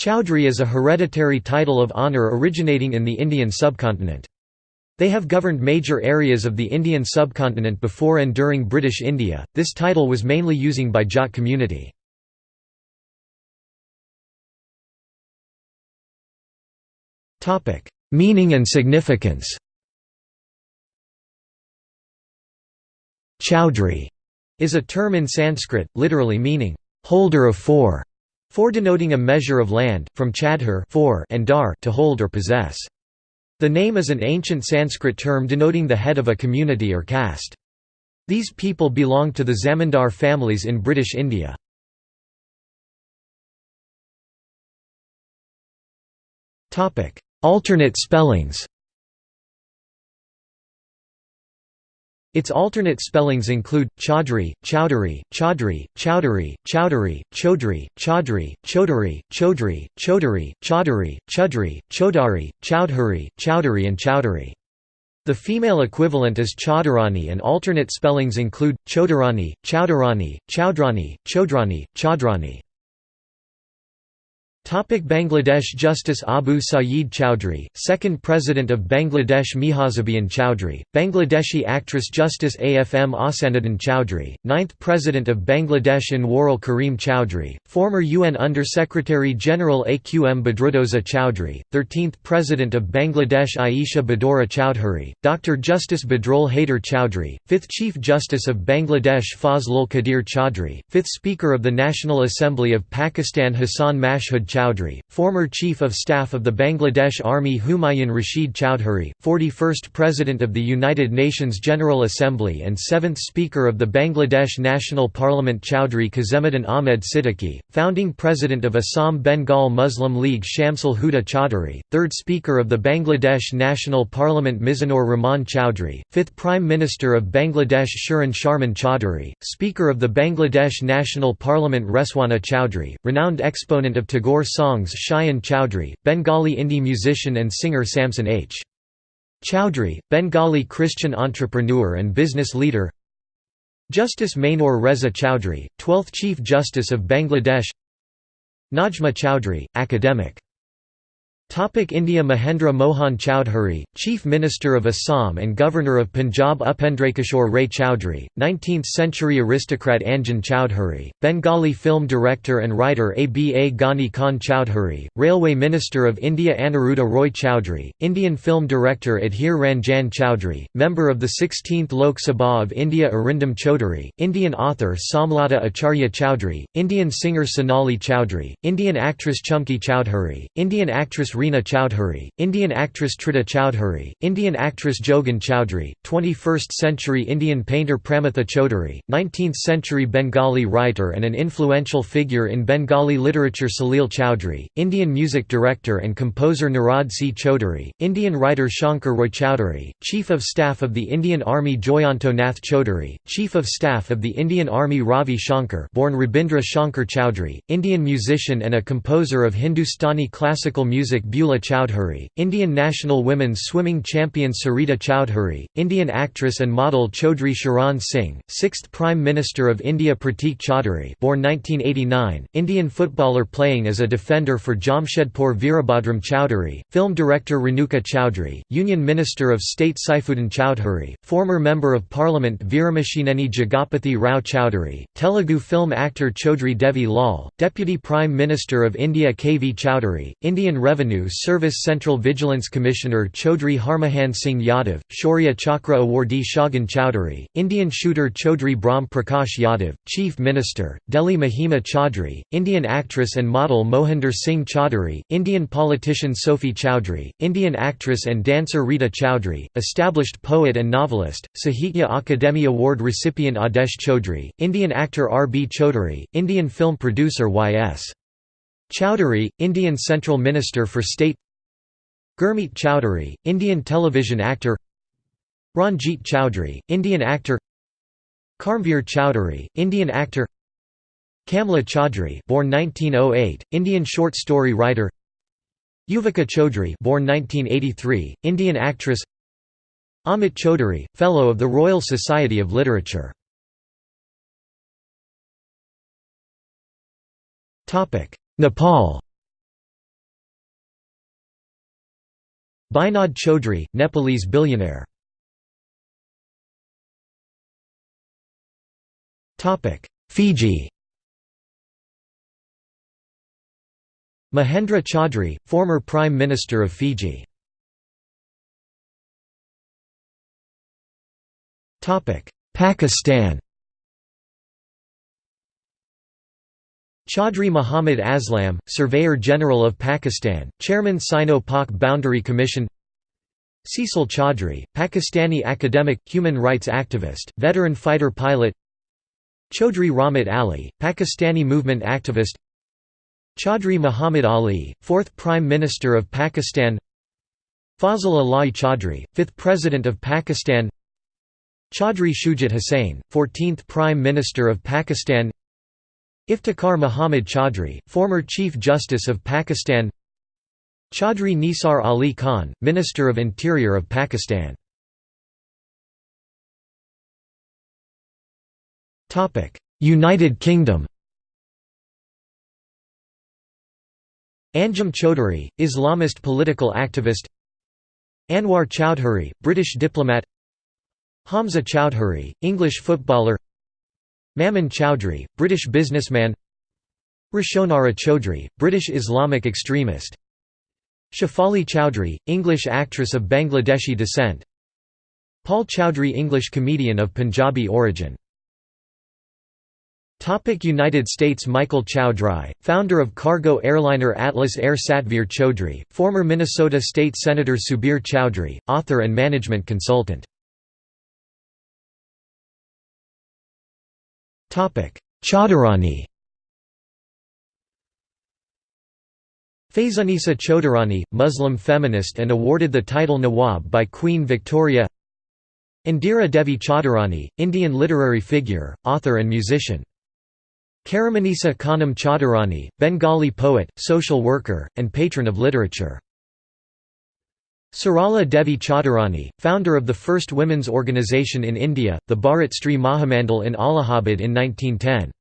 Chowdhury is a hereditary title of honour originating in the Indian subcontinent. They have governed major areas of the Indian subcontinent before and during British India. This title was mainly using by Jat community. Topic: Meaning and significance. Chowdhury is a term in Sanskrit, literally meaning holder of four, for denoting a measure of land, from chadhar and dar to hold or possess. The name is an ancient Sanskrit term denoting the head of a community or caste. These people belong to the Zamindar families in British India. Alternate spellings Its alternate spellings include Chaudhry, Chowdhury, Chaudhry, Chowdhury, Chowdhury, Chaudhry, Chaudhry, Chaudhuri, Chaudhry, Chaudhuri, Chaudhuri, Chudhry, Chodari, Chowdhury and Chowdhury. The female equivalent is Chaudharani and alternate spellings include Chodharani, Chowdharani, Chowdrani, Chodrani, Chadrani. Topic Bangladesh Justice Abu Sayeed Chowdhury, second President of Bangladesh Mehazabien Chowdhury, Bangladeshi actress Justice AFM Ahsanuddin Chowdhury, ninth President of Bangladesh Anwarul Karim Chowdhury, former UN Under-Secretary General Aqm Badruddoza Chowdhury, 13th President of Bangladesh Aisha Badora Chowdhury, Dr. Justice Badrul Haider Chowdhury, 5th Chief Justice of Bangladesh Fazlul Qadir Chowdhury, 5th Speaker of the National Assembly of Pakistan Hassan Mashhud Chowdhury, former Chief of Staff of the Bangladesh Army Humayun Rashid Chowdhury, 41st President of the United Nations General Assembly and 7th Speaker of the Bangladesh National Parliament Chowdhury Kazemuddin Ahmed Siddiqui, founding President of Assam Bengal Muslim League Shamsul Huda Chowdhury, 3rd Speaker of the Bangladesh National Parliament Mizanur Rahman Chowdhury, 5th Prime Minister of Bangladesh Shirin Sharmin Chowdhury, Speaker of the Bangladesh National Parliament Rezwana Chowdhury, renowned exponent of Tagore songs Shayan Chowdhury, Bengali indie musician and singer Samson H. Chowdhury, Bengali Christian entrepreneur and business leader Justice Mainur Reza Chowdhury, 12th Chief Justice of Bangladesh Najma Chowdhury, academic India Mahendra Mohan Chowdhury, Chief Minister of Assam and Governor of Punjab Upendrakishore Ray Chowdhury, 19th-century aristocrat Anjan Chowdhury, Bengali film director and writer Aba Ghani Khan Chowdhury, Railway Minister of India Aniruddha Roy Chowdhury, Indian film director Adhir Ranjan Chowdhury, member of the 16th Lok Sabha of India Arindam Chaudhary, Indian author Somlata Acharya Chowdhury, Indian singer Sonali Chowdhury, Indian actress Chumki Chowdhury, Indian actress Reena Chowdhury, Indian actress Tridha Chowdhury, Indian actress Jogen Chowdhury, 21st-century Indian painter Pramatha Chaudhary, 19th-century Bengali writer and an influential figure in Bengali literature Salil Chowdhury, Indian music director and composer Nirad C. Chaudhary, Indian writer Shankar Roy Chowdhury, Chief of Staff of the Indian Army Joyanto Nath Chaudhary, Chief of Staff of the Indian Army Ravi Shankar born Rabindra Shankar Chowdhury, Indian musician and a composer of Hindustani classical music Bula Chowdhury, Indian national women's swimming champion Sarita Chowdhury, Indian actress and model Chaudhry Charan Singh, 6th Prime Minister of India Pratik Chaudhary born 1989, Indian footballer playing as a defender for Jamshedpur Virabhadram Chowdhury, film director Renuka Chowdhury, Union Minister of State Saifuddin Chowdhury, former Member of Parliament Veeramachaneni Jagapathy Rao Chowdhury, Telugu film actor Chaudhry Devi Lal, Deputy Prime Minister of India K. V. Chowdhury, Indian Revenue Service Central Vigilance Commissioner Chaudhry Harmohan Singh Yadav, Shaurya Chakra awardee Shagun Chowdhury, Indian shooter Chaudhry Brahm Prakash Yadav, Chief Minister, Delhi Mahima Chaudhry, Indian actress and model Mohinder Singh Chaudhary, Indian politician Sophie Chowdhury, Indian actress and dancer Rita Chowdhury, established poet and novelist, Sahitya Akademi Award recipient Adesh Chaudhry, Indian actor R. B. Chaudhary, Indian film producer Y.S. Chowdhury, Indian Central Minister for State Gurmeet Chowdhury, Indian television actor Ranjit Chowdhury, Indian actor Karmveer Chowdhury, Indian actor Kamla Chaudhry born 1908, Indian short story writer Yuvika Chaudhry born 1983, Indian actress Amit Chaudhary, Fellow of the Royal Society of Literature Nepal. Binod Chaudhry, Nepalese billionaire. Fiji. Mahendra Chaudhry, former Prime Minister of Fiji. Pakistan. Chaudhry Muhammad Aslam, Surveyor General of Pakistan, Chairman Sino-Pak Boundary Commission. Cecil Chaudhry, Pakistani academic, human rights activist, veteran fighter pilot. Chaudhry Rahmat Ali, Pakistani movement activist. Chaudhry Muhammad Ali, 4th Prime Minister of Pakistan. Fazl Ala'i Chaudhry, 5th President of Pakistan. Chaudhry Shujat Hussain, 14th Prime Minister of Pakistan Iftikhar Muhammad Chaudhry, former Chief Justice of Pakistan Chaudhry Nisar Ali Khan, Minister of Interior of Pakistan. United Kingdom. Anjem Choudary, Islamist political activist Anwar Choudhury, British diplomat Hamza Choudhury, English footballer Mamun Chowdhury, British businessman. Roshonara Chaudhry, British Islamic extremist. Shefali Chowdhury, English actress of Bangladeshi descent. Paul Chowdhry English comedian of Punjabi origin. Topic United States Michael Chowdry, founder of cargo airliner Atlas Air Satvir Chaudhry, former Minnesota State Senator Subir Chowdhury, author and management consultant. Chaudharani Faizunisa Chaudharani, Muslim feminist and awarded the title Nawab by Queen Victoria. Indira Devi Chaudharani, Indian literary figure, author and musician. Karamanisa Khanam Chaudharani, Bengali poet, social worker, and patron of literature. Sarala Devi Chaudharani, founder of the first women's organisation in India, the Bharat Stri Mahamandal in Allahabad in 1910.